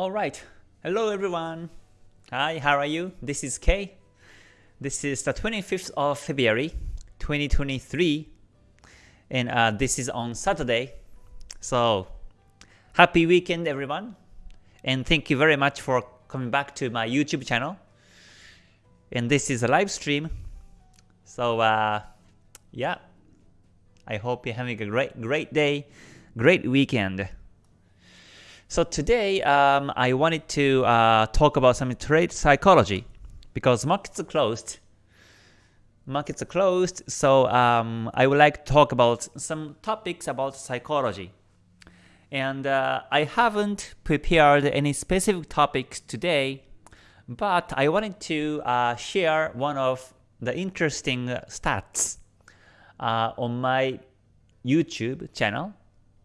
Alright, hello everyone. Hi, how are you? This is Kay. This is the 25th of February 2023 and uh, this is on Saturday. So happy weekend everyone and thank you very much for coming back to my YouTube channel. And this is a live stream. So uh, yeah, I hope you're having a great great day, great weekend. So today um, I wanted to uh, talk about some trade psychology because markets are closed. Markets are closed, so um, I would like to talk about some topics about psychology. And uh, I haven't prepared any specific topics today, but I wanted to uh, share one of the interesting stats uh, on my YouTube channel,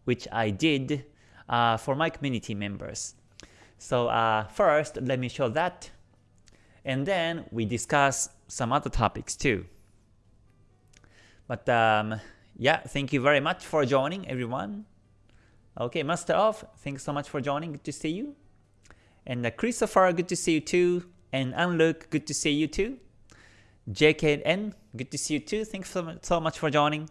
which I did uh, for my community members. So uh, first, let me show that, and then we discuss some other topics too. But um, yeah, thank you very much for joining, everyone. Okay, Master of, thanks so much for joining. Good to see you. And uh, Christopher, good to see you too. And Unlook, good to see you too. JKN, good to see you too. Thanks so much for joining.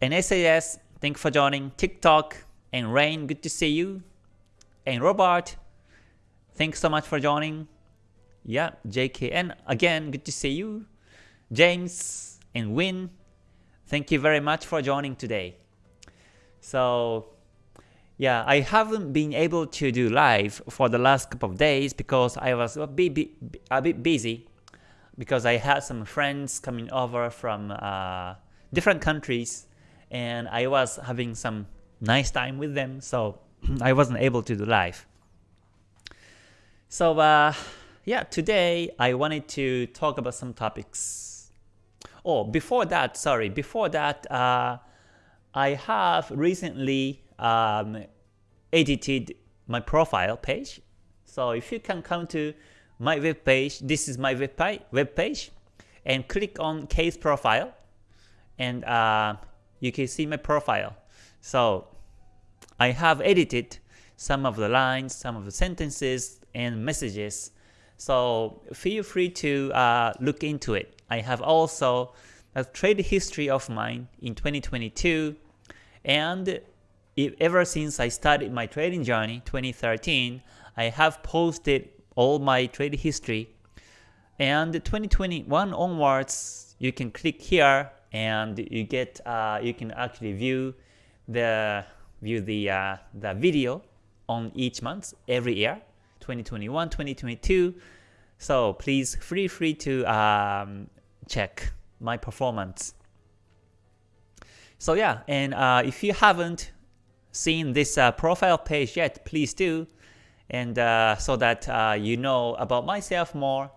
And SAS, thanks for joining. TikTok, and Rain, good to see you. And Robert, thanks so much for joining. Yeah, JKN, again, good to see you. James and Win, thank you very much for joining today. So, yeah, I haven't been able to do live for the last couple of days because I was a bit, a bit busy because I had some friends coming over from uh, different countries and I was having some nice time with them, so I wasn't able to do live. So uh, yeah, today I wanted to talk about some topics. Oh, before that, sorry, before that, uh, I have recently um, edited my profile page. So if you can come to my web page, this is my web page, and click on case profile, and uh, you can see my profile. So I have edited some of the lines, some of the sentences and messages. So feel free to uh, look into it. I have also a trade history of mine in 2022 and ever since I started my trading journey 2013, I have posted all my trade history. And 2021 onwards, you can click here and you get uh, you can actually view the view the uh, the video on each month every year 2021 2022 so please feel free to um, check my performance. So yeah and uh, if you haven't seen this uh, profile page yet please do. And uh, so that uh, you know about myself more.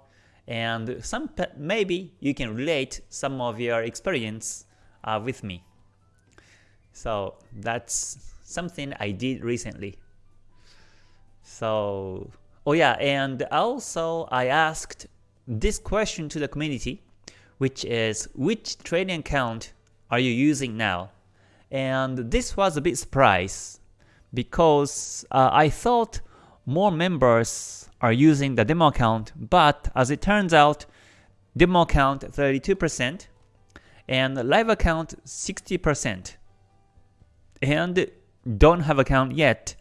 And some maybe you can relate some of your experience uh, with me so that's something I did recently. So, oh yeah, and also I asked this question to the community, which is which trading account are you using now? And this was a bit surprise because uh, I thought more members are using the demo account, but as it turns out, demo account 32% and live account 60% and don't have account yet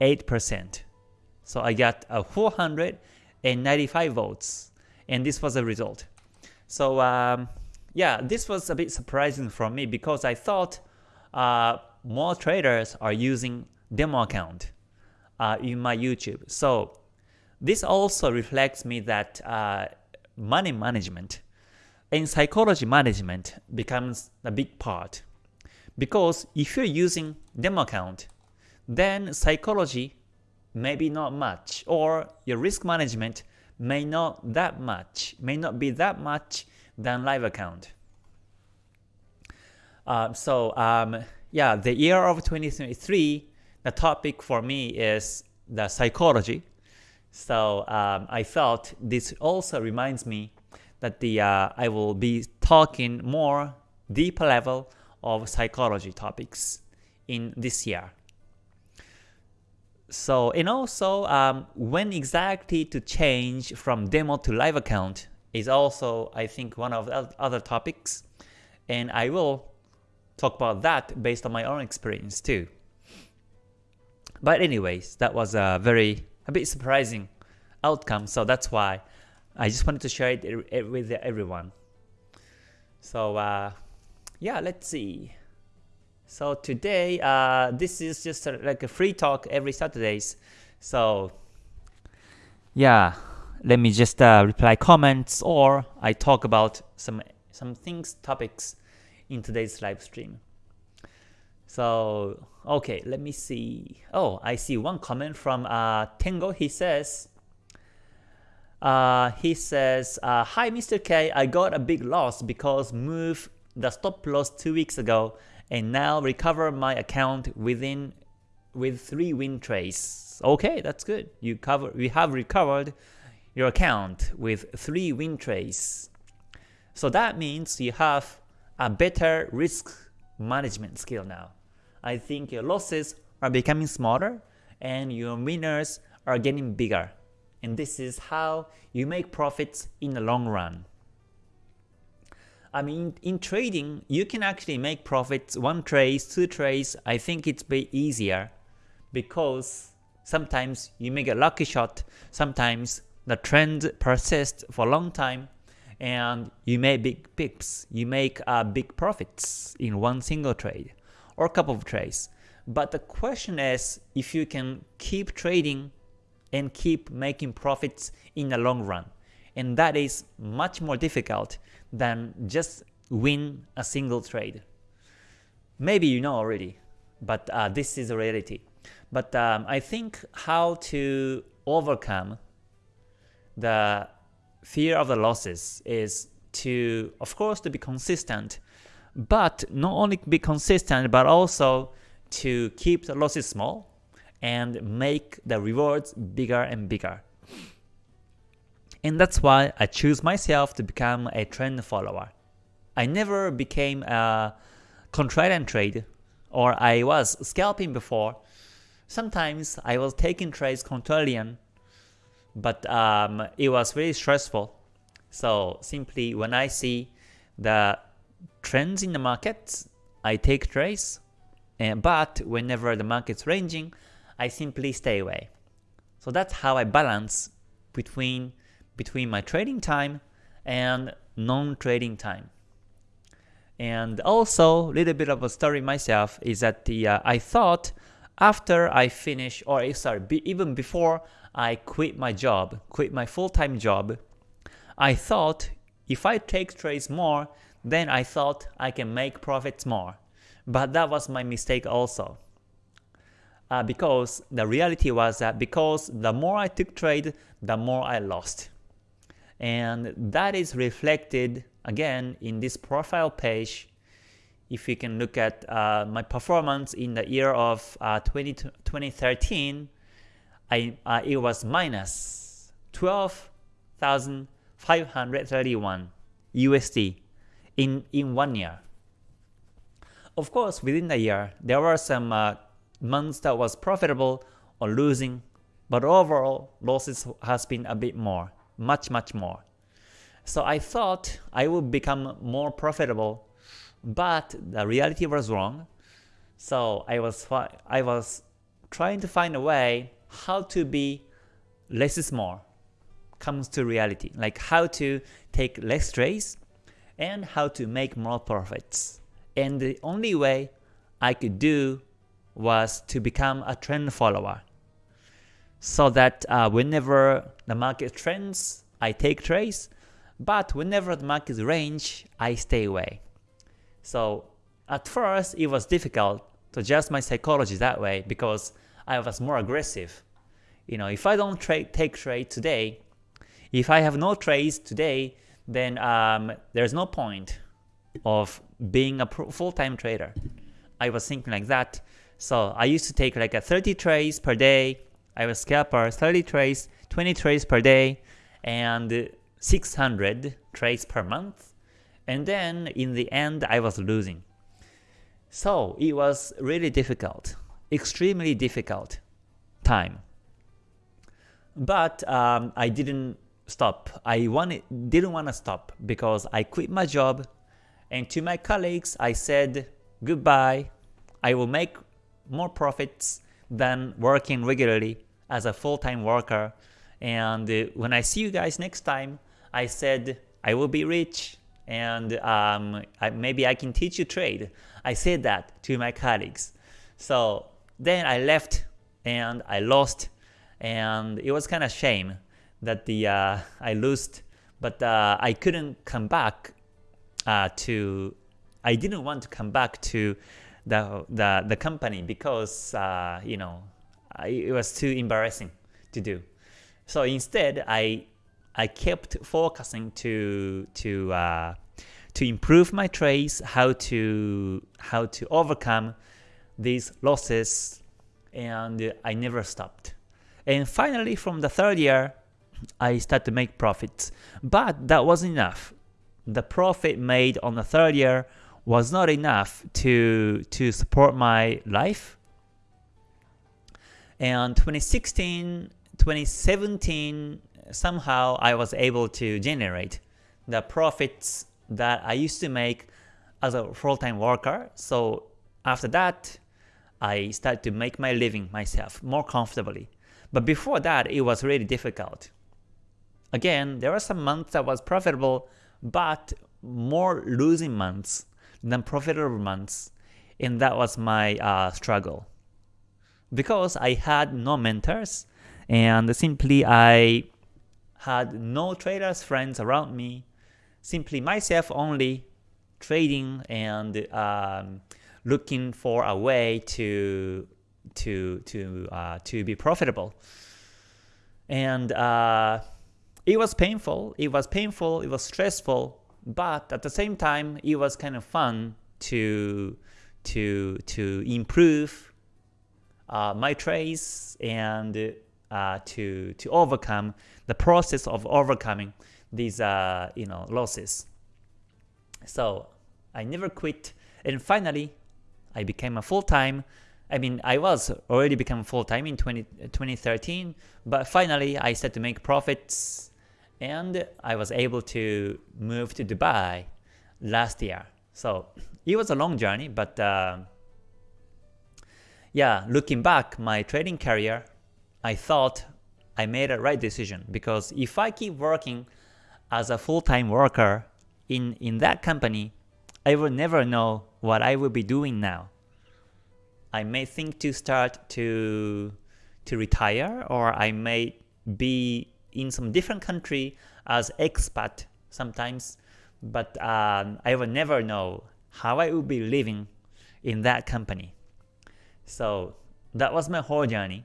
8%. So I got a 495 votes and this was the result. So um, yeah, this was a bit surprising for me because I thought uh, more traders are using demo account uh, in my YouTube. So this also reflects me that uh, money management and psychology management becomes a big part because if you're using demo account, then psychology maybe not much, or your risk management may not that much, may not be that much than live account. Uh, so um, yeah, the year of 2023, the topic for me is the psychology. So um, I felt this also reminds me that the uh, I will be talking more deeper level of psychology topics in this year. so and also um, when exactly to change from demo to live account is also I think one of the other topics and I will talk about that based on my own experience too. But anyways, that was a very a bit surprising outcome, so that's why I just wanted to share it with everyone. So uh, yeah, let's see. So today, uh, this is just a, like a free talk every Saturdays. So yeah, let me just uh, reply comments or I talk about some some things topics in today's live stream. So okay, let me see. Oh, I see one comment from uh, Tengo. He says, uh, he says, uh, Hi Mr. K, I got a big loss because move the stop loss two weeks ago and now recover my account within with three win trades. Okay, that's good. You cover we have recovered your account with three win trades. So that means you have a better risk management skill now. I think your losses are becoming smaller and your winners are getting bigger. And this is how you make profits in the long run. I mean, in trading, you can actually make profits one trade, two trades. I think it's bit easier because sometimes you make a lucky shot, sometimes the trend persists for a long time, and you make big pips, you make uh, big profits in one single trade or a couple of trades. But the question is if you can keep trading and keep making profits in the long run. And that is much more difficult than just win a single trade. Maybe you know already, but uh, this is a reality. But um, I think how to overcome the fear of the losses is to, of course, to be consistent, but not only be consistent, but also to keep the losses small and make the rewards bigger and bigger. And that's why I choose myself to become a trend follower. I never became a contrarian trade or I was scalping before. Sometimes I was taking trades contrarian, but um, it was very stressful. So simply when I see the trends in the market, I take trades. And, but whenever the market's ranging, I simply stay away. So that's how I balance between between my trading time and non-trading time. And also, a little bit of a story myself is that the uh, I thought after I finish, or eh, sorry, be, even before I quit my job, quit my full-time job, I thought if I take trades more, then I thought I can make profits more. But that was my mistake also. Uh, because the reality was that because the more I took trade, the more I lost and that is reflected again in this profile page if you can look at uh, my performance in the year of uh, 20, 2013 I, uh, it was minus 12,531 USD in, in one year. Of course, within the year, there were some uh, months that was profitable or losing, but overall losses has been a bit more much much more. So I thought I would become more profitable, but the reality was wrong. So I was I was trying to find a way how to be less is more comes to reality, like how to take less trades and how to make more profits. And the only way I could do was to become a trend follower so that uh, whenever the market trends, I take trades, but whenever the market range, I stay away. So at first, it was difficult to adjust my psychology that way because I was more aggressive. You know, if I don't trade, take trade today, if I have no trades today, then um, there's no point of being a full-time trader. I was thinking like that. So I used to take like a 30 trades per day, I was scalper 30 trades, 20 trades per day, and 600 trades per month. And then in the end, I was losing. So it was really difficult, extremely difficult time. But um, I didn't stop. I wanted, didn't want to stop because I quit my job and to my colleagues I said goodbye. I will make more profits than working regularly as a full-time worker. And uh, when I see you guys next time, I said I will be rich and um, I, maybe I can teach you trade. I said that to my colleagues. So then I left and I lost and it was kind of shame that the uh, I lost but uh, I couldn't come back uh, to I didn't want to come back to the the, the company because uh, you know it was too embarrassing to do. So instead, I I kept focusing to to uh, to improve my trades, how to how to overcome these losses, and I never stopped. And finally, from the third year, I started to make profits. But that wasn't enough. The profit made on the third year was not enough to to support my life. And 2016, 2017, somehow I was able to generate the profits that I used to make as a full-time worker. So after that, I started to make my living myself more comfortably. But before that, it was really difficult. Again, there were some months that was profitable, but more losing months than profitable months, and that was my uh, struggle. Because I had no mentors, and simply I had no traders friends around me, simply myself only trading and um, looking for a way to to to uh, to be profitable. And uh, it was painful. It was painful. It was stressful. But at the same time, it was kind of fun to to to improve uh, my trades and uh, to to overcome the process of overcoming these uh, you know losses. So I never quit, and finally I became a full-time. I mean, I was already become full-time in 20, 2013, but finally I started to make profits, and I was able to move to Dubai last year. So it was a long journey, but uh, yeah, looking back, my trading career, I thought I made a right decision because if I keep working as a full-time worker in, in that company, I will never know what I will be doing now. I may think to start to to retire or I may be in some different country as expat sometimes, but um, I will never know how I will be living in that company. So that was my whole journey.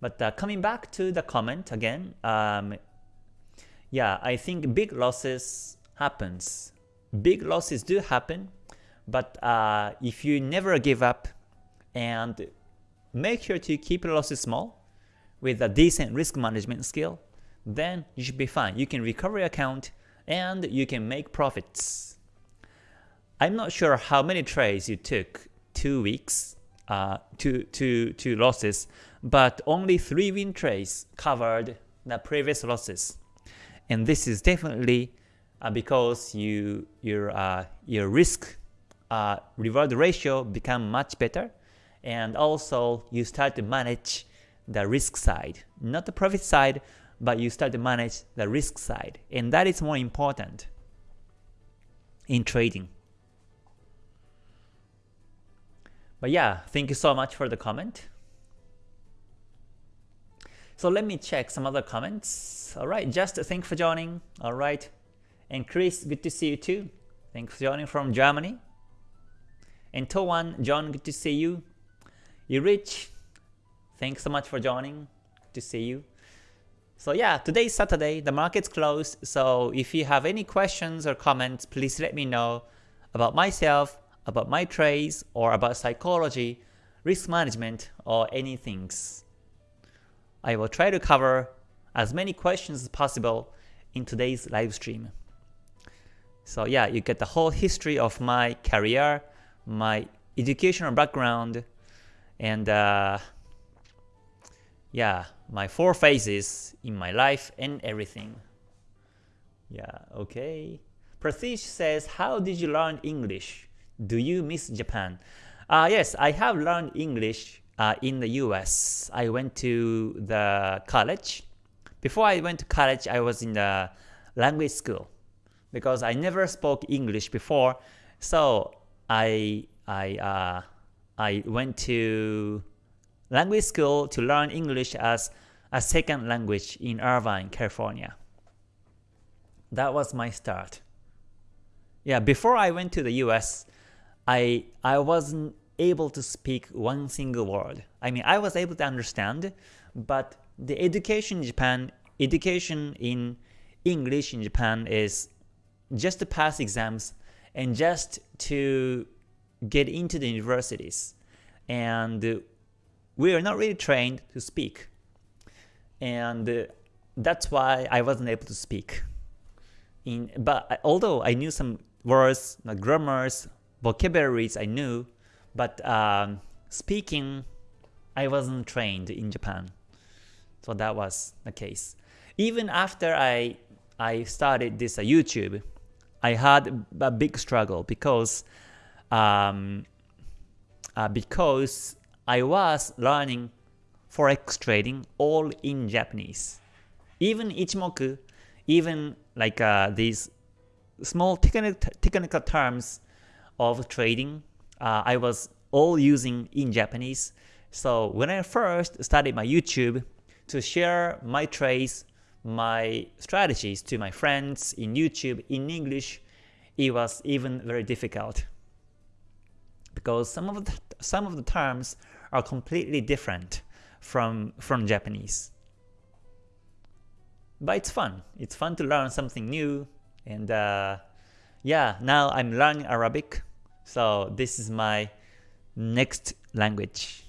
But uh, coming back to the comment again, um, yeah, I think big losses happens. Big losses do happen, but uh, if you never give up and make sure to keep losses small with a decent risk management skill, then you should be fine. You can recover your account and you can make profits. I'm not sure how many trades you took two weeks, uh, two, two, two losses, but only three win trades covered the previous losses. And this is definitely uh, because you your uh, your risk uh, reward ratio become much better and also you start to manage the risk side. Not the profit side but you start to manage the risk side. And that is more important in trading but yeah thank you so much for the comment so let me check some other comments. Alright, just thank for joining. Alright. And Chris, good to see you too. Thanks for joining from Germany. And Towan, John, good to see you. You rich, thanks so much for joining. Good to see you. So yeah, today's Saturday, the market's closed, so if you have any questions or comments, please let me know about myself, about my trades, or about psychology, risk management, or anything. I will try to cover as many questions as possible in today's live stream. So yeah, you get the whole history of my career, my educational background, and uh, yeah, my four phases in my life and everything. Yeah, okay. Pratish says, how did you learn English? Do you miss Japan? Uh, yes, I have learned English uh, in the US. I went to the college. Before I went to college, I was in the language school because I never spoke English before. So I I uh, I went to language school to learn English as a second language in Irvine, California. That was my start. Yeah, before I went to the US, I I wasn't able to speak one single word. I mean, I was able to understand, but the education in Japan, education in English in Japan is just to pass exams and just to get into the universities. And we are not really trained to speak. And that's why I wasn't able to speak. In, but although I knew some words, not grammars, vocabularies I knew, but um, speaking, I wasn't trained in Japan. So that was the case. Even after I I started this uh, YouTube, I had a big struggle because um, uh, because I was learning forex trading all in Japanese. Even Ichimoku, even like uh, these small technical, technical terms of trading uh, I was all using in Japanese. So when I first started my YouTube to share my trades, my strategies to my friends in YouTube in English, it was even very difficult because some of the some of the terms are completely different from from Japanese. But it's fun. It's fun to learn something new, and uh, yeah, now I'm learning Arabic so this is my next language.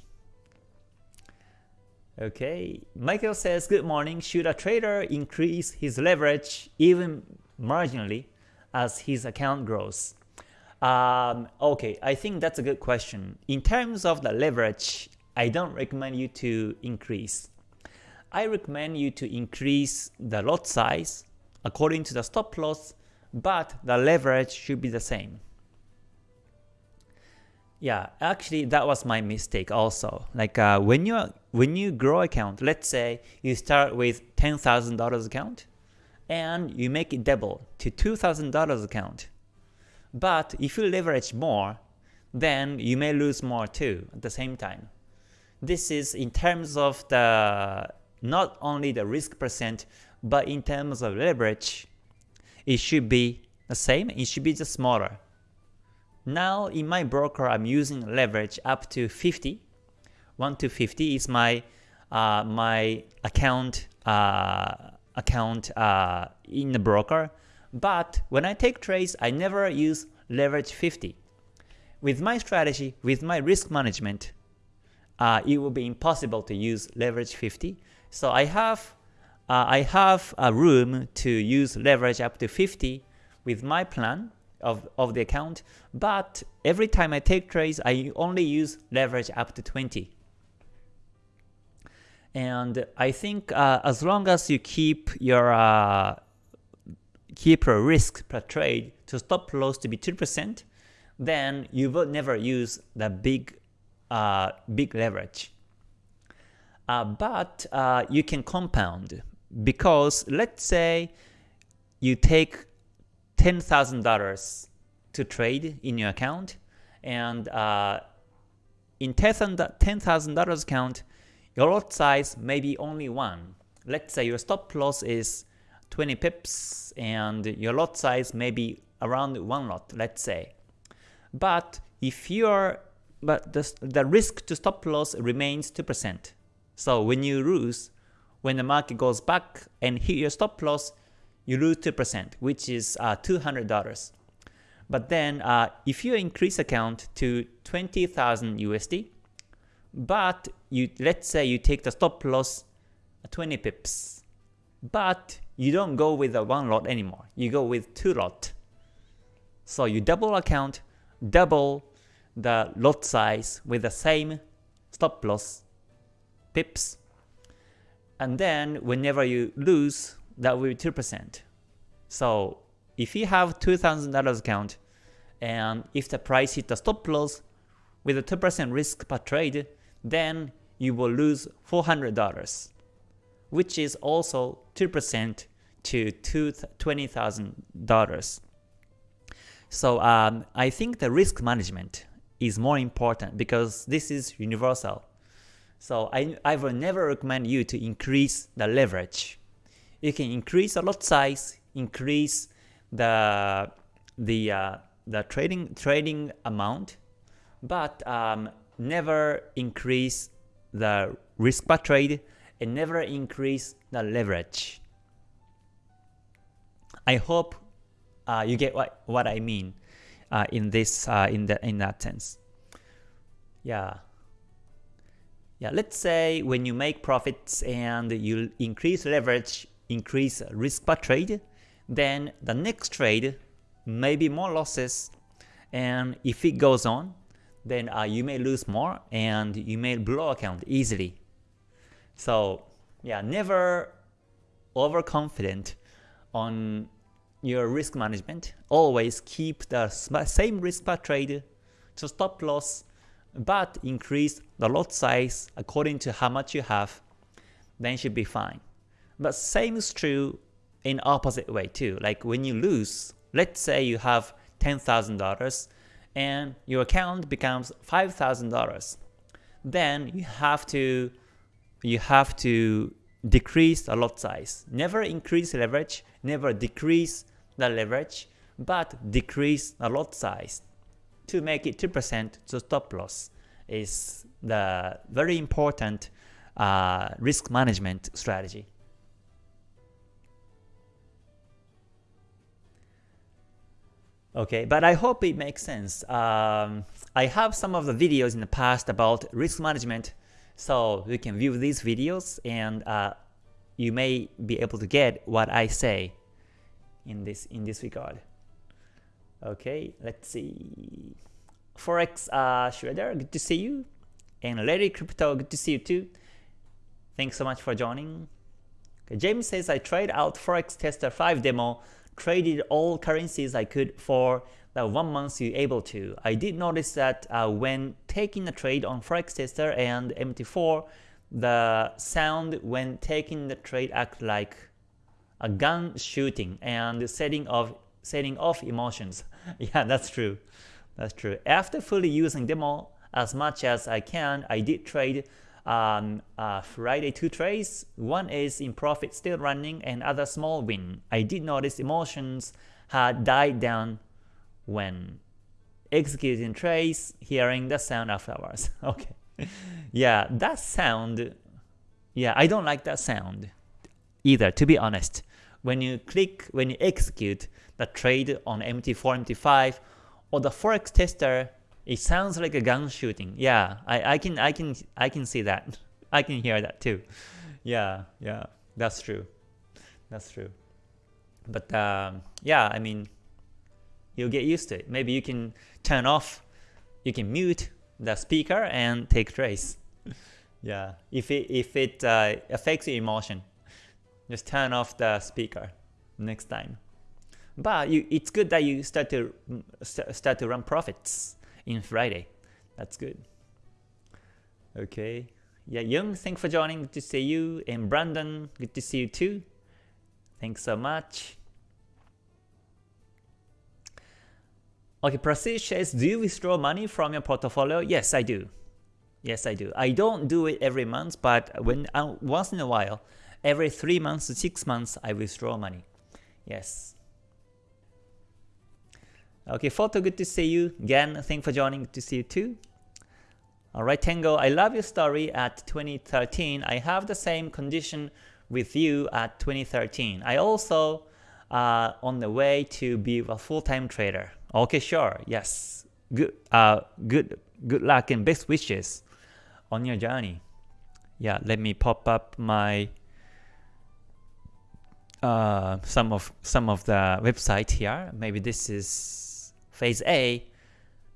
Okay, Michael says, good morning. Should a trader increase his leverage even marginally as his account grows? Um, okay, I think that's a good question. In terms of the leverage, I don't recommend you to increase. I recommend you to increase the lot size according to the stop loss, but the leverage should be the same. Yeah, actually that was my mistake also. Like uh, when you when you grow account, let's say you start with ten thousand dollars account, and you make it double to two thousand dollars account. But if you leverage more, then you may lose more too at the same time. This is in terms of the not only the risk percent, but in terms of leverage, it should be the same. It should be just smaller. Now in my broker, I'm using leverage up to 50. 1 to 50 is my uh, my account uh, account uh, in the broker. But when I take trades, I never use leverage 50. With my strategy, with my risk management, uh, it will be impossible to use leverage 50. So I have uh, I have a room to use leverage up to 50 with my plan of, of the account, but every time I take trades, I only use leverage up to 20. And I think uh, as long as you keep your uh, keep your risk per trade to stop loss to be 2%, then you will never use the big uh, big leverage. Uh, but uh, you can compound because let's say you take $10,000 to trade in your account and uh, in $10,000 account, your lot size may be only one. Let's say your stop loss is 20 pips and your lot size may be around one lot, let's say. But if you're but the, the risk to stop loss remains 2%. So when you lose, when the market goes back and hit your stop loss, you lose 2%, which is uh, $200. But then uh, if you increase account to 20,000 USD, but you let's say you take the stop loss 20 pips, but you don't go with the one lot anymore. You go with two lot. So you double account, double the lot size with the same stop loss pips. and then whenever you lose, that will be 2%. So if you have $2,000 account, and if the price hit the stop loss with a 2% risk per trade, then you will lose $400, which is also 2% to $20,000. So um, I think the risk management is more important because this is universal. So I, I will never recommend you to increase the leverage. You can increase the lot size, increase the the uh, the trading trading amount, but um, never increase the risk per trade and never increase the leverage. I hope uh, you get what what I mean uh, in this uh, in that in that sense. Yeah. Yeah, let's say when you make profits and you increase leverage, increase risk per trade, then the next trade may be more losses and if it goes on, then uh, you may lose more and you may blow account easily. So yeah, never overconfident on your risk management. Always keep the same risk per trade to stop loss but increase the lot size according to how much you have, then should be fine. But same is true in opposite way too. Like when you lose, let's say you have $10,000 and your account becomes $5,000, then you have to you have to decrease the lot size. Never increase leverage, never decrease the leverage, but decrease the lot size to make it 2% to stop loss is the very important uh, risk management strategy. Okay, but I hope it makes sense. Um, I have some of the videos in the past about risk management, so you can view these videos and uh, you may be able to get what I say in this in this regard. Okay, let's see. Forex uh, Shredder, good to see you. And Larry Crypto, good to see you too. Thanks so much for joining. Okay, James says I tried out Forex Tester 5 demo, traded all currencies I could for the one month you able to. I did notice that uh, when taking a trade on Forex Tester and MT4, the sound when taking the trade act like a gun shooting and setting off setting off emotions. yeah, that's true. That's true. After fully using demo as much as I can, I did trade um, uh, Friday two trades. One is in profit still running and other small win. I did notice emotions had died down when executing trades, hearing the sound afterwards. okay. yeah, that sound, yeah, I don't like that sound either, to be honest. When you click, when you execute, the trade on MT4, MT5, or the forex tester, it sounds like a gun shooting. Yeah, I, I can I can I can see that. I can hear that too. Yeah, yeah, that's true. That's true. But um, yeah, I mean, you'll get used to it. Maybe you can turn off, you can mute the speaker and take trace. yeah, if it if it uh, affects your emotion, just turn off the speaker next time. But you, it's good that you start to start to run profits in Friday. That's good. Okay. Yeah, Young, thanks for joining. Good to see you. And Brandon, good to see you too. Thanks so much. Okay, Prestige says, do you withdraw money from your portfolio? Yes, I do. Yes, I do. I don't do it every month, but when uh, once in a while, every three months to six months, I withdraw money. Yes. Okay, Photo, good to see you. Again, thanks for joining. Good to see you too. Alright, Tango, I love your story at 2013. I have the same condition with you at 2013. I also uh, on the way to be a full-time trader. Okay, sure. Yes. Good uh good good luck and best wishes on your journey. Yeah, let me pop up my uh some of some of the website here. Maybe this is Phase A,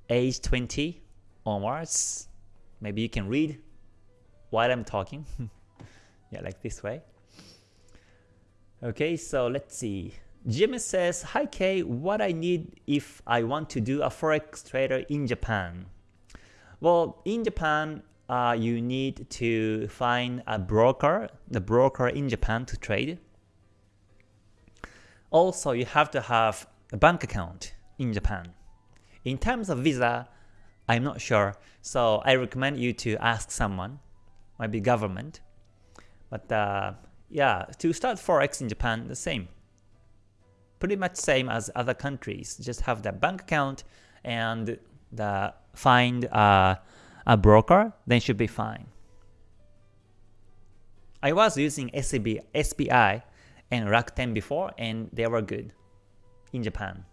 age 20 onwards. Maybe you can read while I'm talking. Yeah, like this way. Okay, so let's see. Jimmy says, Hi K, what I need if I want to do a forex trader in Japan? Well, in Japan, uh, you need to find a broker, the broker in Japan to trade. Also, you have to have a bank account in Japan. In terms of visa, I'm not sure, so I recommend you to ask someone, maybe government. But uh, yeah, to start forex in Japan, the same. Pretty much same as other countries. Just have the bank account and the find uh, a broker, then should be fine. I was using SB, SBI and Rakuten before, and they were good in Japan.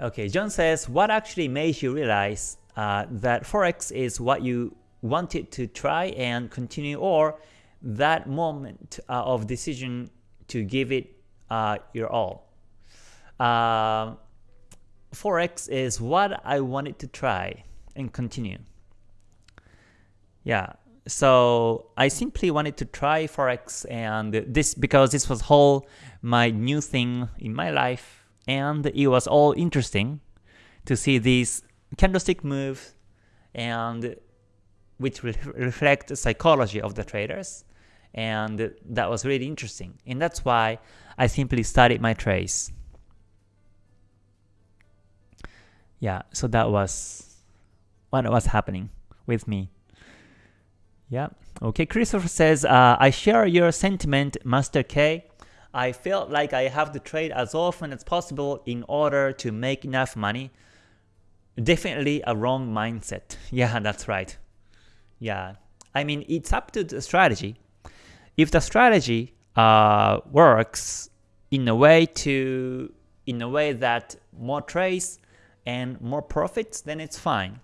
Okay, John says, what actually made you realize uh, that Forex is what you wanted to try and continue or that moment uh, of decision to give it uh, your all? Uh, Forex is what I wanted to try and continue. Yeah, so I simply wanted to try Forex and this because this was whole my new thing in my life and it was all interesting to see these candlestick moves and which re reflect the psychology of the traders and that was really interesting and that's why I simply studied my trades. Yeah, so that was what was happening with me. Yeah, okay, Christopher says, uh, I share your sentiment, Master K. I felt like I have to trade as often as possible in order to make enough money. Definitely a wrong mindset. Yeah, that's right. Yeah, I mean, it's up to the strategy. If the strategy uh, works in a way to in a way that more trades and more profits, then it's fine.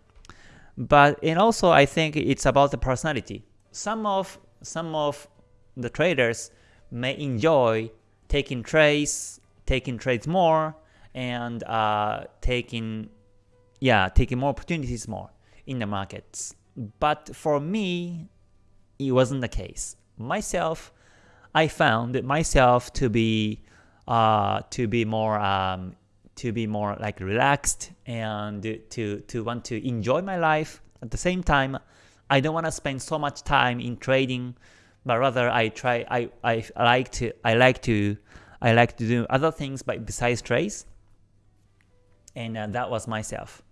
But and also I think it's about the personality. Some of some of the traders may enjoy taking trades, taking trades more, and uh, taking yeah taking more opportunities more in the markets. But for me, it wasn't the case. Myself, I found myself to be uh, to be more um, to be more like relaxed and to to want to enjoy my life. At the same time, I don't want to spend so much time in trading but rather I try I, I like to I like to I like to do other things besides trades and uh, that was myself.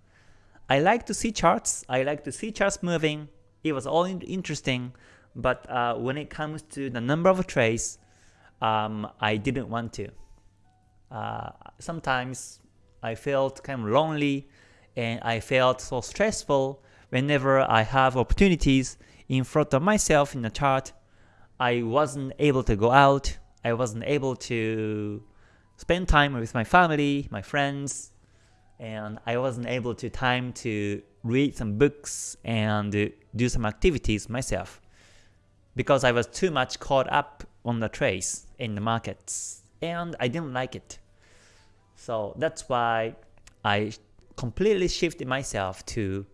I like to see charts, I like to see charts moving, it was all interesting, but uh, when it comes to the number of trades, um, I didn't want to. Uh, sometimes I felt kind of lonely and I felt so stressful whenever I have opportunities in front of myself in the chart I wasn't able to go out, I wasn't able to spend time with my family, my friends, and I wasn't able to time to read some books and do some activities myself because I was too much caught up on the trades in the markets and I didn't like it. So that's why I completely shifted myself to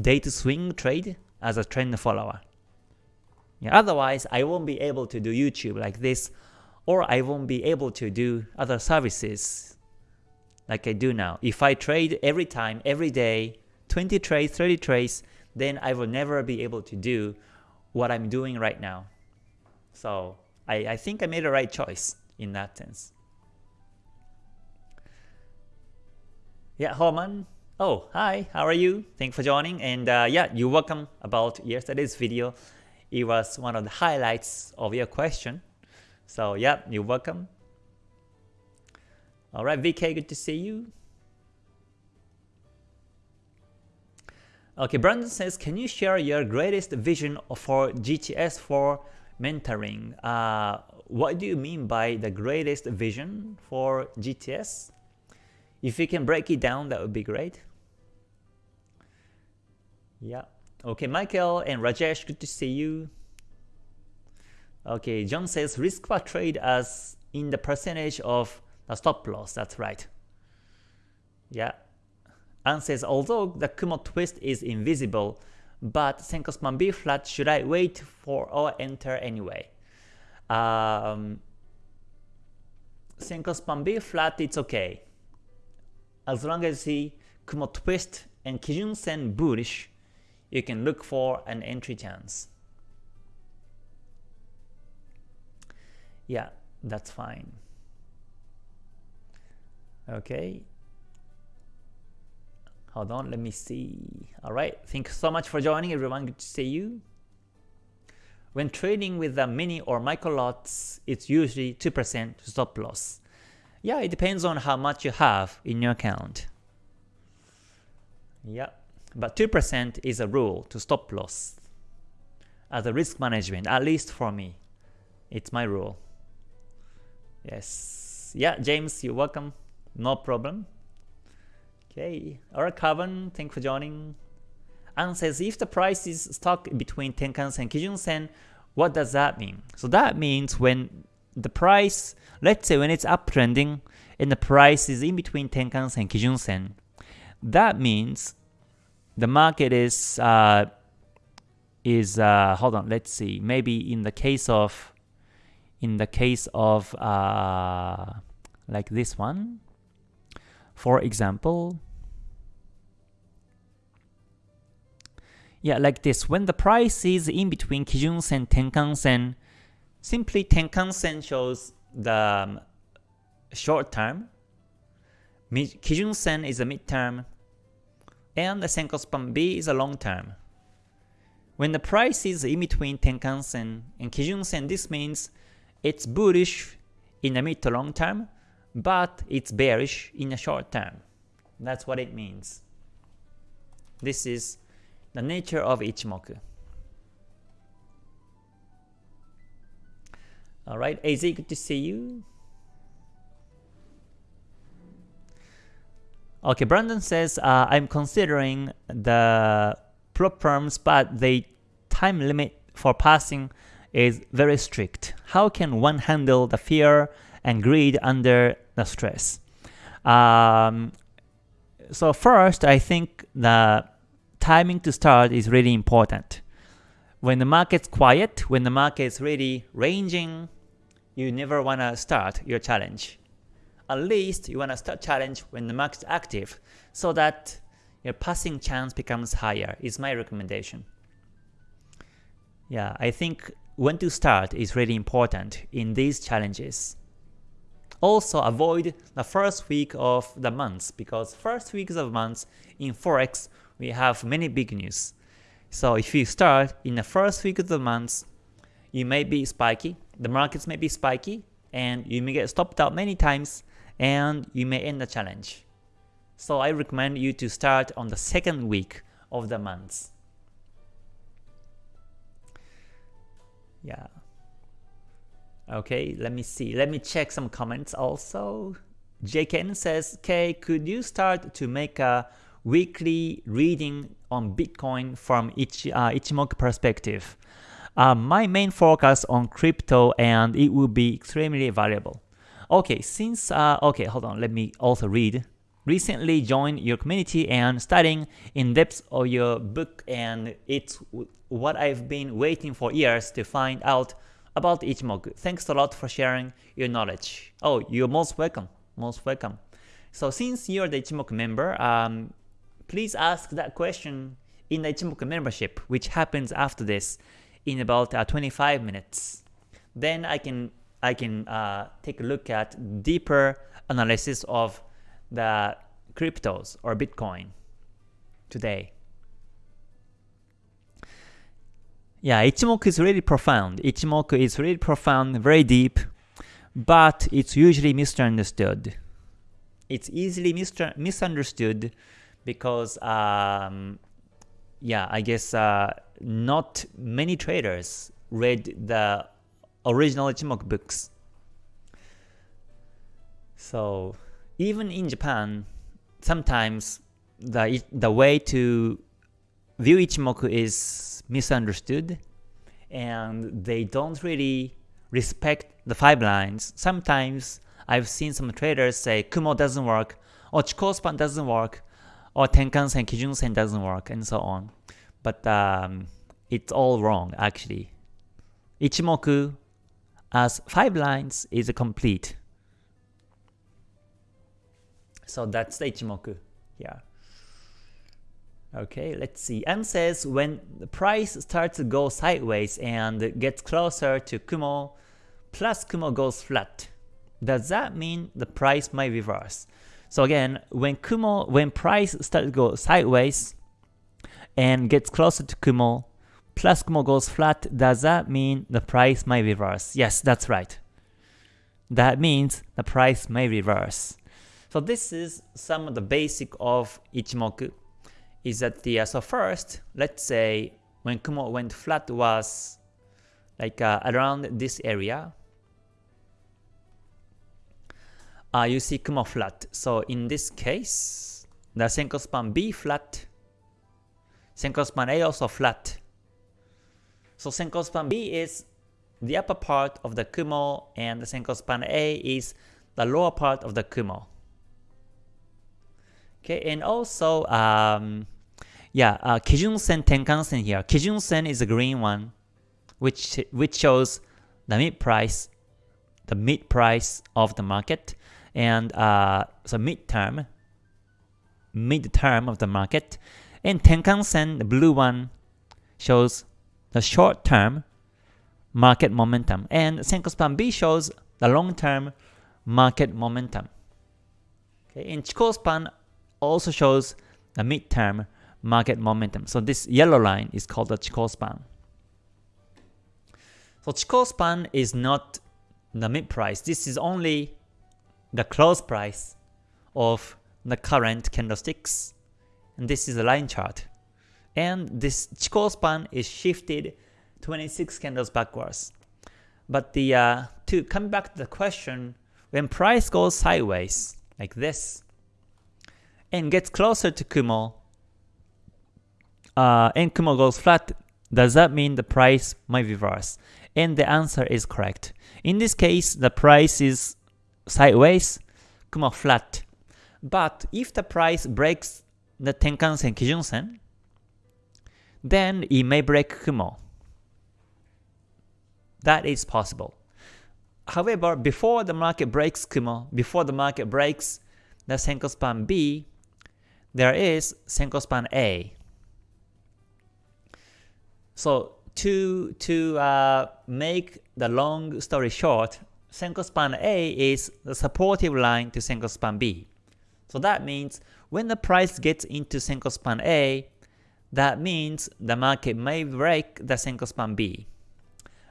day to swing trade as a trend follower. Otherwise, I won't be able to do YouTube like this, or I won't be able to do other services like I do now. If I trade every time, every day, 20 trades, 30 trades, then I will never be able to do what I'm doing right now. So I, I think I made the right choice in that sense. Yeah, Holman. Oh, hi, how are you? Thanks for joining. And uh, yeah, you're welcome about yesterday's video it was one of the highlights of your question. So yeah, you're welcome. Alright, VK, good to see you. Okay, Brandon says, can you share your greatest vision for GTS for mentoring? Uh, what do you mean by the greatest vision for GTS? If you can break it down, that would be great. Yeah. Okay, Michael and Rajesh, good to see you. Okay, John says risk per trade as in the percentage of the stop loss. That's right. Yeah. Anne says although the Kumo twist is invisible, but Senko span B flat, should I wait for or enter anyway? Um, Senko span B flat, it's okay. As long as the Kumo twist and Kijun Sen bullish, you can look for an entry chance. Yeah, that's fine. Okay. Hold on, let me see. Alright, thanks so much for joining everyone, good to see you. When trading with the mini or micro lots, it's usually 2% stop loss. Yeah, it depends on how much you have in your account. Yeah, but 2% is a rule to stop loss as a risk management, at least for me. It's my rule. Yes. Yeah, James, you're welcome. No problem. Okay. Alright, Carbon, thanks for joining. And says if the price is stuck between Tenkan Sen and Kijun Sen, what does that mean? So that means when the price, let's say when it's uptrending and the price is in between Tenkan Sen and Kijun Sen, that means the market is uh, is uh, hold on, let's see, maybe in the case of in the case of uh, like this one, for example, yeah, like this, when the price is in between Kijun Sen, Tenkan Sen, simply Tenkan Sen shows the um, short term, Kijun Sen is a mid term, and the Senko span B is a long term. When the price is in between Tenkan Sen and Kijun Sen, this means it's bullish in the mid to long term, but it's bearish in the short term. That's what it means. This is the nature of Ichimoku. Alright, AZ, good to see you. Okay, Brandon says, uh, I'm considering the prop firms, but the time limit for passing is very strict. How can one handle the fear and greed under the stress? Um, so first, I think the timing to start is really important. When the market's quiet, when the market is really ranging, you never want to start your challenge. At least you want to start challenge when the market's active so that your passing chance becomes higher is my recommendation. Yeah, I think when to start is really important in these challenges. Also avoid the first week of the months because first weeks of months in Forex we have many big news. So if you start in the first week of the months, you may be spiky, the markets may be spiky, and you may get stopped out many times, and you may end the challenge. So I recommend you to start on the second week of the months. Yeah. Okay, let me see. Let me check some comments also. JKN says, K, could you start to make a weekly reading on Bitcoin from each uh, Ichimoku perspective? Uh, my main focus on crypto and it will be extremely valuable. Okay, since, uh, okay, hold on, let me also read. Recently joined your community and studying in depth of your book and it's what I've been waiting for years to find out about Ichimoku. Thanks a lot for sharing your knowledge. Oh, you're most welcome. Most welcome. So since you're the Ichimoku member, um, please ask that question in the Ichimoku membership, which happens after this in about uh, 25 minutes. Then I can I can uh, take a look at deeper analysis of the cryptos or Bitcoin today. Yeah, Ichimoku is really profound. Ichimoku is really profound, very deep, but it's usually misunderstood. It's easily misunderstood because, um, yeah, I guess uh, not many traders read the original Ichimoku books. So even in Japan, sometimes the the way to view Ichimoku is misunderstood and they don't really respect the five lines. Sometimes I've seen some traders say Kumo doesn't work, or Chikou span doesn't work, or Tenkan Sen, Kijun Sen doesn't work, and so on. but um, it's all wrong actually. Ichimoku as 5 lines is complete. So that's the Ichimoku here. Okay, let's see. M says when the price starts to go sideways and gets closer to Kumo, plus Kumo goes flat, does that mean the price might reverse? So again, when Kumo, when price starts to go sideways and gets closer to Kumo, plus Kumo goes flat, does that mean the price might reverse? Yes, that's right. That means the price may reverse. So this is some of the basic of Ichimoku. Is that the uh, so first, let's say when Kumo went flat was like uh, around this area, uh, you see Kumo flat. So in this case, the Senko span B flat, Senko span A also flat. So Senko span B is the upper part of the Kumo and the Senko span A is the lower part of the Kumo. Okay, and also, um, yeah, uh, Kijun Sen Tenkan Sen here. Kijun Sen is the green one, which which shows the mid price, the mid price of the market and uh, so midterm, mid-term of the market. And Tenkan-sen, the blue one, shows the short-term market momentum. And Senko Span B shows the long-term market momentum. Okay, and Chikou Span also shows the mid-term market momentum. So this yellow line is called the Chikou Span. So Chikou Span is not the mid price. This is only the close price of the current candlesticks. And this is a line chart. And this Chikou span is shifted 26 candles backwards. But the uh, to come back to the question, when price goes sideways like this and gets closer to Kumo, uh, and Kumo goes flat, does that mean the price might reverse? And the answer is correct. In this case, the price is sideways, Kumo flat. But if the price breaks the Tenkan-sen Kijun-sen, then it may break Kumo. That is possible. However, before the market breaks Kumo, before the market breaks the Senko span B, there is Senko span A. So to to uh, make the long story short, Senko span A is the supportive line to Senko span B. So that means when the price gets into Senko span A, that means the market may break the Senko span B.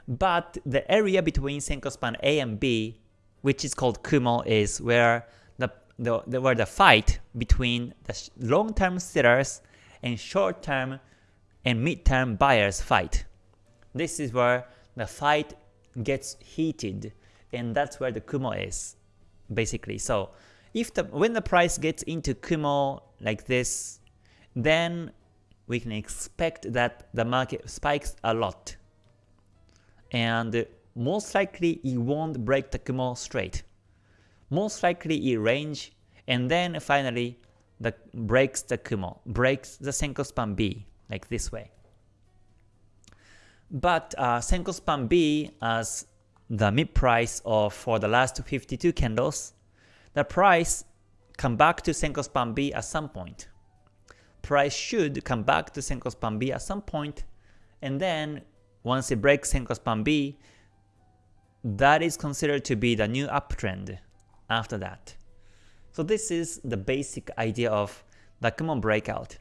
But the area between Senko span A and B, which is called Kumo, is where the, the, the where the fight between the long-term sellers and short-term and mid-term buyers fight. This is where the fight gets heated and that's where the Kumo is, basically. So if the when the price gets into Kumo like this, then we can expect that the market spikes a lot. And most likely it won't break the Kumo straight. Most likely it range and then finally the breaks the Kumo, breaks the Senko span B like this way. But uh, Senko span B as the mid price of for the last 52 candles, the price come back to Senko span B at some point. Price should come back to Senko span B at some point, and then once it breaks Senko span B, that is considered to be the new uptrend after that. So this is the basic idea of the Kumo breakout.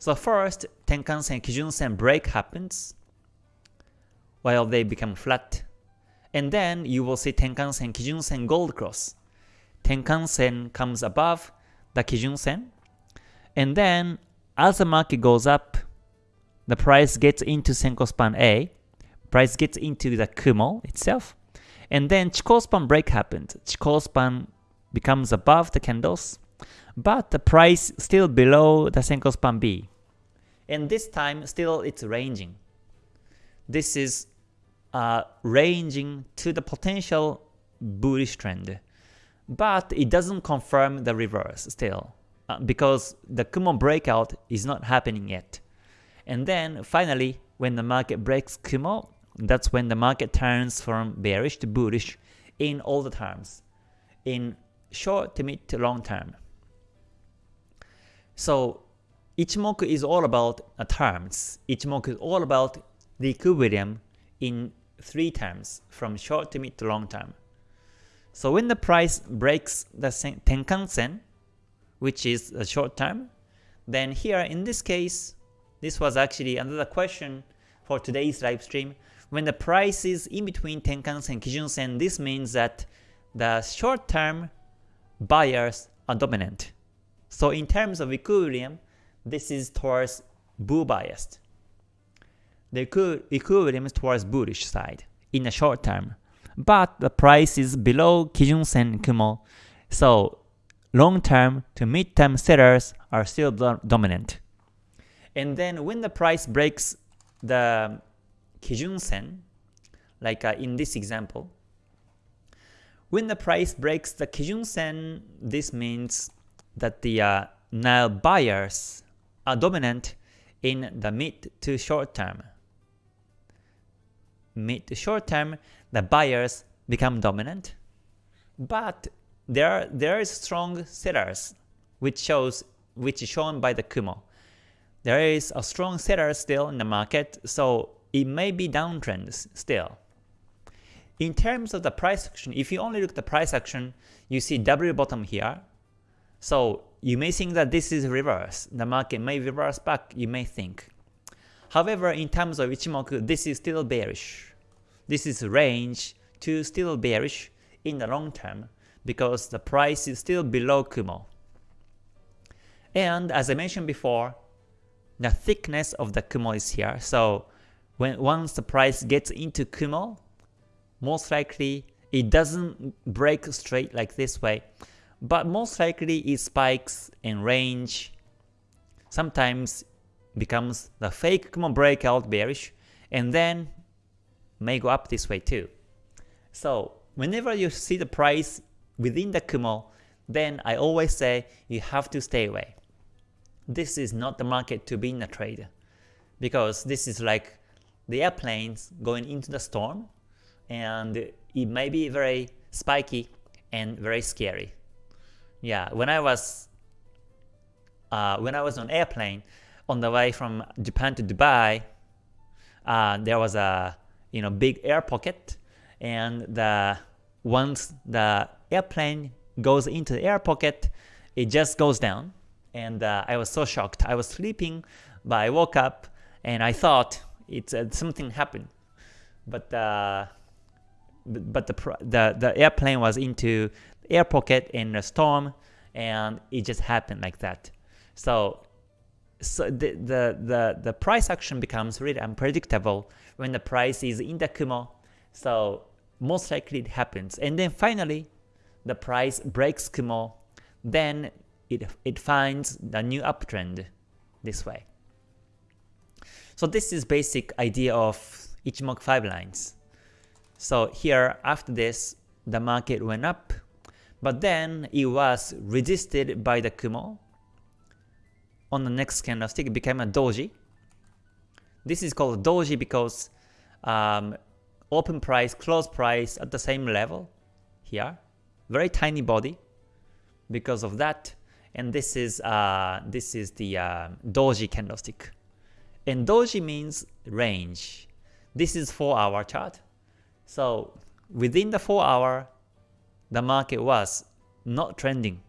So first, Tenkan-sen, Kijun-sen break happens, while they become flat and then you will see Tenkan-sen, Kijun-sen gold cross. Tenkan-sen comes above the Kijun-sen. And then as the market goes up, the price gets into Senko span A, price gets into the Kumo itself, and then Chikou span break happened. Chikou span becomes above the candles, but the price still below the Senko span B. And this time still it's ranging. This is uh, ranging to the potential bullish trend. But it doesn't confirm the reverse still, uh, because the Kumo breakout is not happening yet. And then finally, when the market breaks Kumo, that's when the market turns from bearish to bullish in all the terms, in short to mid to long term. So Ichimoku is all about uh, terms. Ichimoku is all about the equilibrium in three terms, from short to mid to long term. So when the price breaks the Tenkan-sen, which is a short term, then here in this case, this was actually another question for today's live stream. When the price is in between Tenkan-sen, and Kijun-sen, this means that the short term buyers are dominant. So in terms of equilibrium, this is towards bull biased. The equilibrium is towards bullish side in the short term. But the price is below Kijun Sen Kumo, so long term to mid term sellers are still dominant. And then when the price breaks the Kijun Sen, like uh, in this example, when the price breaks the Kijun Sen, this means that the uh, now buyers are dominant in the mid to short term. Mid to short term, the buyers become dominant, but there there is strong sellers, which shows which is shown by the Kumo. There is a strong seller still in the market, so it may be downtrend still. In terms of the price action, if you only look at the price action, you see W bottom here. So you may think that this is reverse. The market may reverse back, you may think. However, in terms of Ichimoku, this is still bearish. This is range to still bearish in the long term because the price is still below Kumo. And as I mentioned before, the thickness of the Kumo is here. So when once the price gets into Kumo, most likely it doesn't break straight like this way, but most likely it spikes in range, sometimes becomes the fake Kumo breakout bearish, and then may go up this way too. So whenever you see the price within the Kumo, then I always say you have to stay away. This is not the market to be in a trade because this is like the airplanes going into the storm and it may be very spiky and very scary. Yeah, when I was uh, when I was on airplane on the way from Japan to Dubai, uh, there was a you know big air pocket, and the once the airplane goes into the air pocket, it just goes down, and uh, I was so shocked. I was sleeping, but I woke up and I thought it's uh, something happened, but uh, but the the the airplane was into air pocket in a storm, and it just happened like that. So so the, the, the, the price action becomes really unpredictable when the price is in the Kumo. So most likely it happens. And then finally, the price breaks Kumo, then it, it finds the new uptrend this way. So this is basic idea of Ichimoku 5 lines. So here after this, the market went up, but then it was resisted by the Kumo. On the next candlestick, it became a doji. This is called doji because um, open price, close price at the same level here. Very tiny body because of that. And this is uh, this is the uh, doji candlestick. And doji means range. This is 4 hour chart. So within the 4 hour, the market was not trending.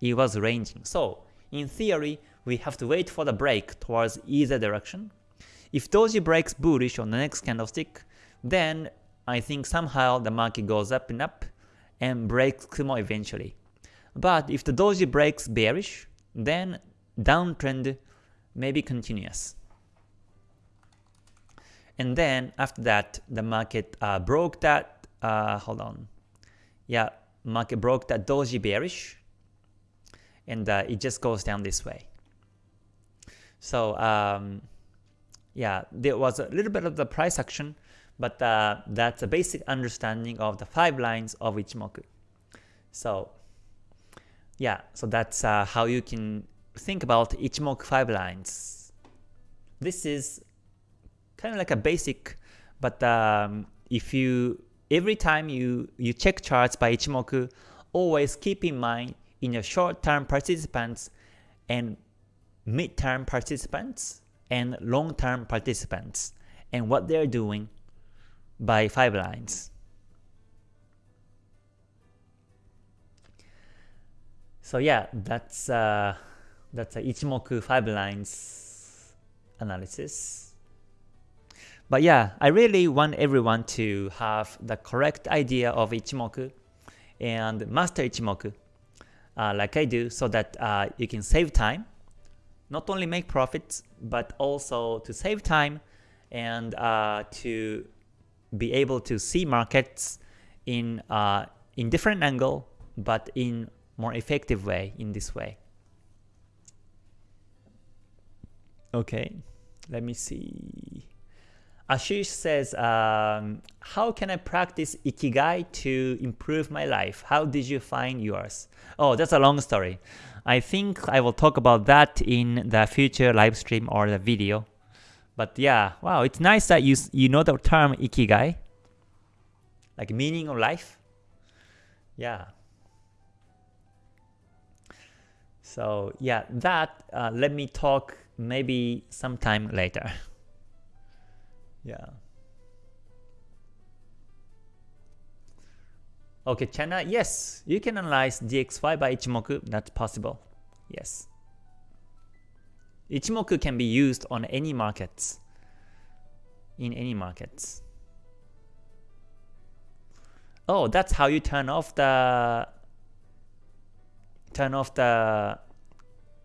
It was ranging. So in theory, we have to wait for the break towards either direction. If doji breaks bullish on the next candlestick, then I think somehow the market goes up and up and breaks Kumo eventually. But if the doji breaks bearish, then downtrend may be continuous. And then after that, the market uh, broke that, uh, hold on, yeah, market broke that doji bearish, and uh, it just goes down this way. So um, yeah, there was a little bit of the price action, but uh, that's a basic understanding of the five lines of Ichimoku. So yeah, so that's uh, how you can think about Ichimoku five lines. this is kind of like a basic, but um, if you every time you you check charts by Ichimoku, always keep in mind in your short-term participants and mid-term participants and long-term participants and what they're doing by five lines. So yeah, that's uh, that's a Ichimoku five lines analysis. But yeah, I really want everyone to have the correct idea of Ichimoku and master Ichimoku uh, like I do so that uh, you can save time, not only make profits, but also to save time and uh, to be able to see markets in uh, in different angle, but in more effective way in this way. Okay, let me see. Ashish says, um, how can I practice Ikigai to improve my life? How did you find yours? Oh, that's a long story. I think I will talk about that in the future live stream or the video. But yeah, wow, it's nice that you, you know the term Ikigai, like meaning of life. Yeah. So yeah, that, uh, let me talk maybe sometime later. Yeah. Okay, China, yes, you can analyze DXY by Ichimoku, that's possible. Yes. Ichimoku can be used on any markets. In any markets. Oh, that's how you turn off the turn off the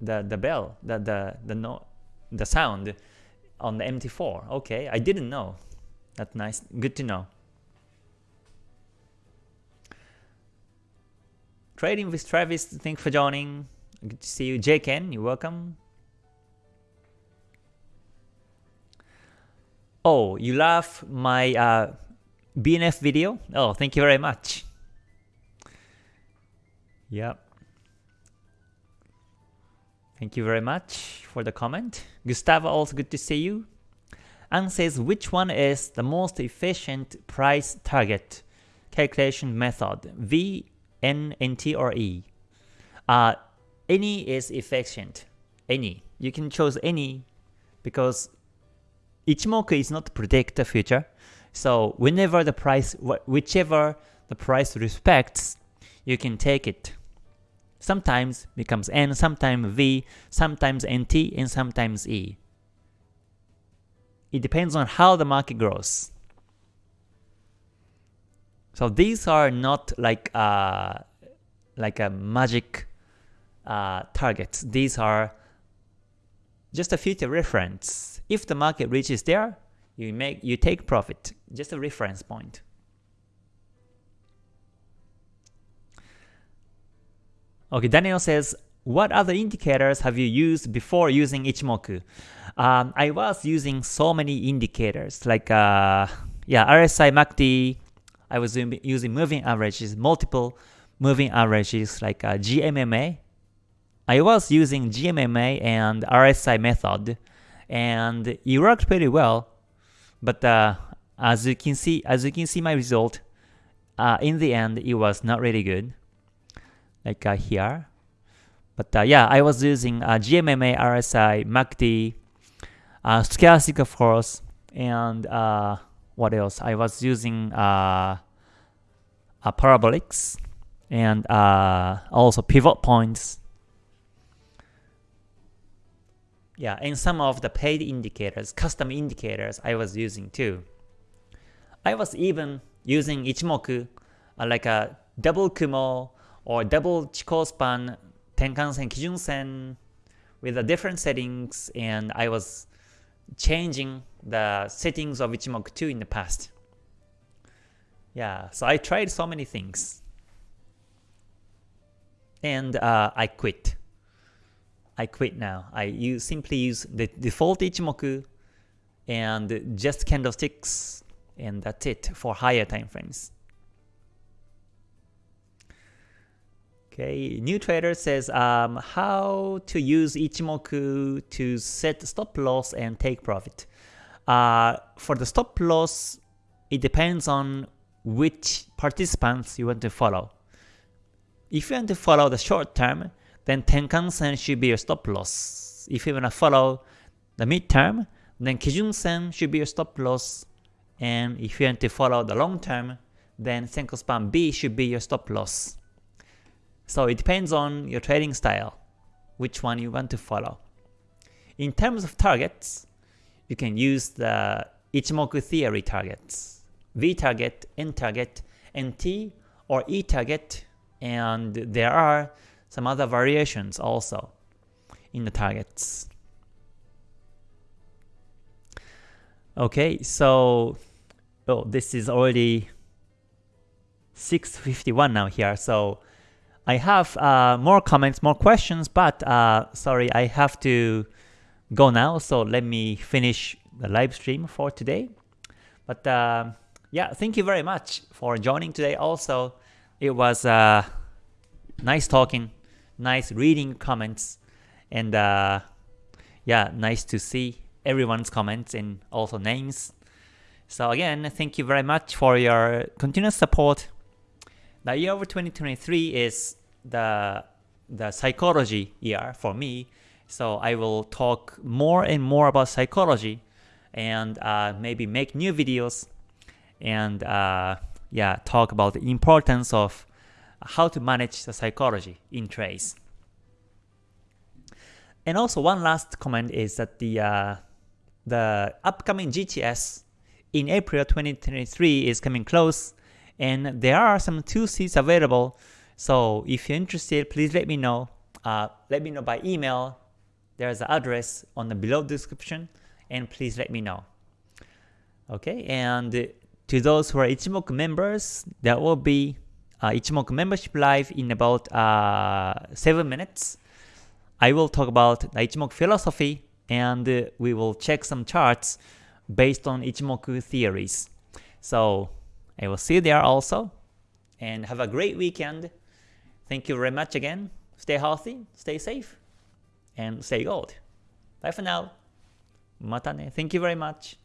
the the bell, the the the no the sound on the MT4. Okay, I didn't know. That's nice. Good to know. Trading with Travis, thanks for joining. Good to see you. Ken. you're welcome. Oh, you love my uh, BNF video? Oh, thank you very much. Yep. Thank you very much for the comment. Gustavo, also good to see you. And says which one is the most efficient price target calculation method, V, N, NT, or E? Uh, any is efficient. Any. You can choose any because Ichimoku is not predict the future. So whenever the price, whichever the price respects, you can take it sometimes becomes N, sometimes V, sometimes NT, and sometimes E. It depends on how the market grows. So these are not like uh, like a magic uh, targets. These are just a future reference. If the market reaches there, you make you take profit. Just a reference point. Okay, Daniel says, what other indicators have you used before using Ichimoku? Um, I was using so many indicators like uh, yeah RSI MACD. I was using moving averages, multiple moving averages like uh, GMMA. I was using GMMA and RSI method, and it worked pretty well. But uh, as you can see, as you can see my result, uh, in the end it was not really good like uh, here. But uh, yeah, I was using uh, GMMA, RSI, MACD, uh, stochastic of course, and what else? I was using uh, parabolics and also pivot points. Yeah, and some of the paid indicators, custom indicators I was using too. I was even using Ichimoku, uh, like a double Kumo or double Chikou span Tenkan-sen, Kijun-sen with the different settings and I was changing the settings of Ichimoku 2 in the past. Yeah, so I tried so many things. And uh, I quit. I quit now. I use, simply use the default Ichimoku and just candlesticks and that's it for higher time frames. Okay, new trader says um, how to use Ichimoku to set stop loss and take profit. Uh, for the stop loss, it depends on which participants you want to follow. If you want to follow the short term, then Tenkan Sen should be your stop loss. If you want to follow the mid term, then Kijun Sen should be your stop loss. And if you want to follow the long term, then Senko Span B should be your stop loss. So it depends on your trading style, which one you want to follow. In terms of targets, you can use the Ichimoku theory targets, V target, N target, NT, or E target, and there are some other variations also in the targets. Okay, so oh, this is already 651 now here, so I have uh, more comments, more questions, but uh, sorry, I have to go now, so let me finish the live stream for today. But uh, yeah, thank you very much for joining today. Also, it was uh, nice talking, nice reading comments, and uh, yeah, nice to see everyone's comments and also names. So again, thank you very much for your continuous support the year of 2023 is the the psychology year for me, so I will talk more and more about psychology and uh, maybe make new videos and uh, yeah, talk about the importance of how to manage the psychology in trades. And also one last comment is that the uh, the upcoming GTS in April 2023 is coming close and there are some two seats available. So if you're interested, please let me know. Uh, let me know by email. There's an address on the below description, and please let me know. Okay, and to those who are Ichimoku members, there will be uh, Ichimoku membership live in about uh, 7 minutes. I will talk about the Ichimoku philosophy and uh, we will check some charts based on Ichimoku theories. So I will see you there also. And have a great weekend. Thank you very much again. Stay healthy, stay safe, and stay gold. Bye for now. Matane. Thank you very much.